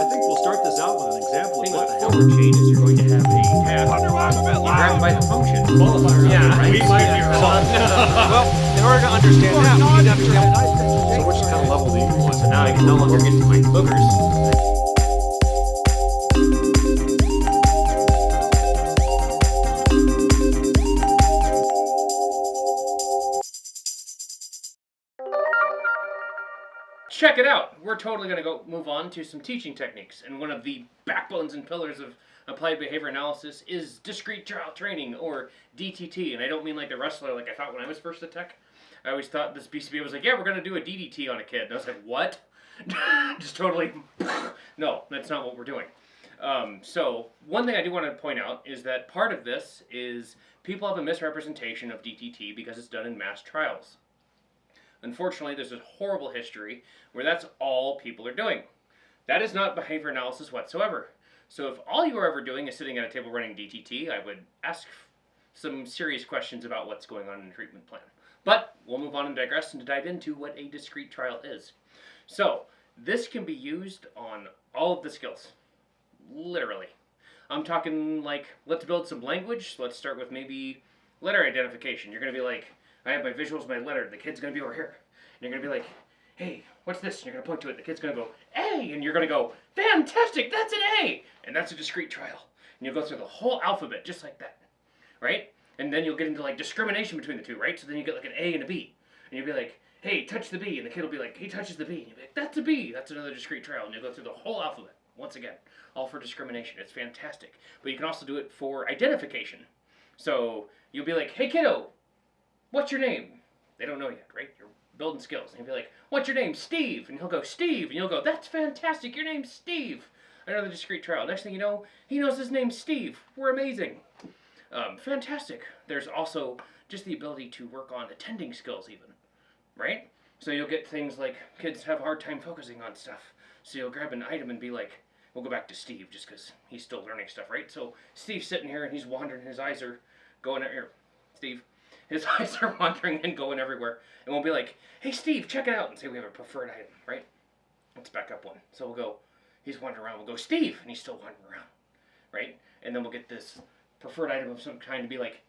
I think we'll start this out with an example of thing what with the the hell. forward chain is you're going to have a tab. You grab by the function. Qualifier. Yeah, right? we might be wrong. well, in order to understand that, we need to understand. So which kind of level do you want? So now I can no longer get to my boogers. Check it out. We're totally going to go move on to some teaching techniques. And one of the backbones and pillars of applied behavior analysis is discrete trial training or DTT. And I don't mean like the wrestler like I thought when I was first at tech. I always thought this BCB was like, yeah, we're going to do a DDT on a kid. And I was like, what? Just totally, no, that's not what we're doing. Um, so one thing I do want to point out is that part of this is people have a misrepresentation of DTT because it's done in mass trials. Unfortunately, there's a horrible history where that's all people are doing. That is not behavior analysis whatsoever. So if all you are ever doing is sitting at a table running DTT, I would ask some serious questions about what's going on in the treatment plan. But we'll move on and digress and dive into what a discrete trial is. So this can be used on all of the skills, literally. I'm talking like, let's build some language. Let's start with maybe letter identification. You're going to be like, I have my visuals, my letter. The kid's to be over here. And you're to be like, hey, what's this? And you're to point to it. The kid's to go, A. And you're to go, fantastic, that's an A. And that's a discrete trial. And you'll go through the whole alphabet just like that, right? And then you'll get into like discrimination between the two, right? So then you get like an A and a B. And you'll be like, hey, touch the B. And the kid will be like, he touches the B. And you'll be like, that's a B. That's another discrete trial. And you'll go through the whole alphabet once again, all for discrimination. It's fantastic. But you can also do it for identification. So you'll be like, hey, kiddo, what's your name? They don't know yet, right? You're building skills. And he'll be like, what's your name? Steve. And he'll go, Steve. And you'll go, that's fantastic. Your name's Steve. Another discrete trial. Next thing you know, he knows his name's Steve. We're amazing. Um, fantastic. There's also just the ability to work on attending skills even, right? So you'll get things like kids have a hard time focusing on stuff. So you'll grab an item and be like, we'll go back to Steve just because he's still learning stuff, right? So Steve's sitting here and he's wandering. His eyes are going out here. Steve, his eyes are wandering and going everywhere. And we'll be like, hey, Steve, check it out. And say we have a preferred item, right? Let's back up one. So we'll go, he's wandering around. We'll go, Steve, and he's still wandering around, right? And then we'll get this preferred item of some kind to be like,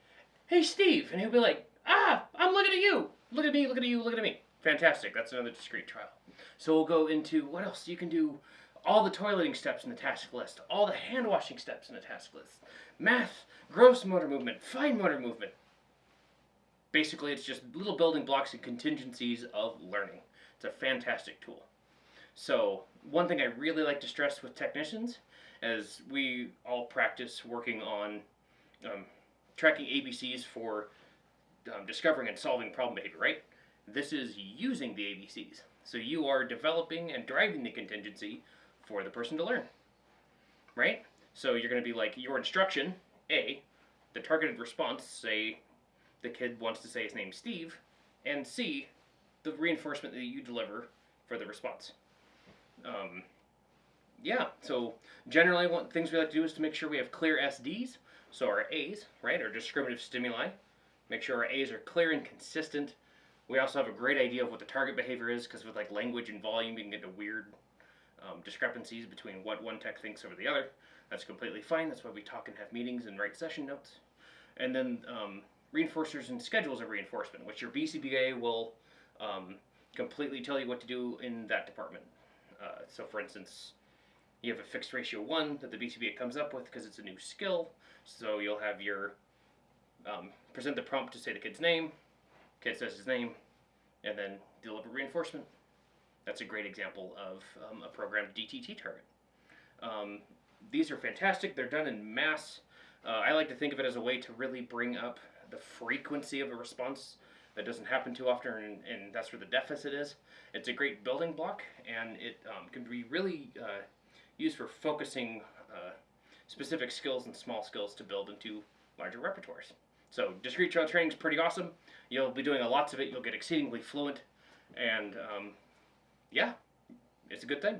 hey, Steve. And he'll be like, ah, I'm looking at you. Look at me, look at you, look at me. Fantastic. That's another discrete trial. So we'll go into what else you can do. All the toileting steps in the task list, all the hand washing steps in the task list, math, gross motor movement, fine motor movement. Basically, it's just little building blocks and contingencies of learning. It's a fantastic tool. So, one thing I really like to stress with technicians as we all practice working on um, tracking ABCs for um, discovering and solving problem behavior, right? This is using the ABCs. So you are developing and driving the contingency for the person to learn, right? So you're going to be like your instruction, A, the targeted response, say the kid wants to say his name Steve, and C, the reinforcement that you deliver for the response. Um, yeah, so generally what things we like to do is to make sure we have clear SDs, so our A's, right, our discriminative stimuli. Make sure our A's are clear and consistent. We also have a great idea of what the target behavior is, because with like language and volume, you can get into weird um, discrepancies between what one tech thinks over the other. That's completely fine. That's why we talk and have meetings and write session notes. And then um, reinforcers and schedules of reinforcement, which your BCBA will um, completely tell you what to do in that department. Uh, so, for instance, you have a fixed ratio one that the BCBA comes up with because it's a new skill. So you'll have your um, present the prompt to say the kid's name. Kid says his name, and then deliver reinforcement. That's a great example of um, a programmed DTT target. Um, these are fantastic. They're done in mass. Uh, I like to think of it as a way to really bring up the frequency of a response that doesn't happen too often, and, and that's where the deficit is. It's a great building block, and it um, can be really uh, used for focusing uh, specific skills and small skills to build into larger repertoires. So discrete trial training is pretty awesome. You'll be doing a lots of it. You'll get exceedingly fluent, and um, yeah, it's a good thing.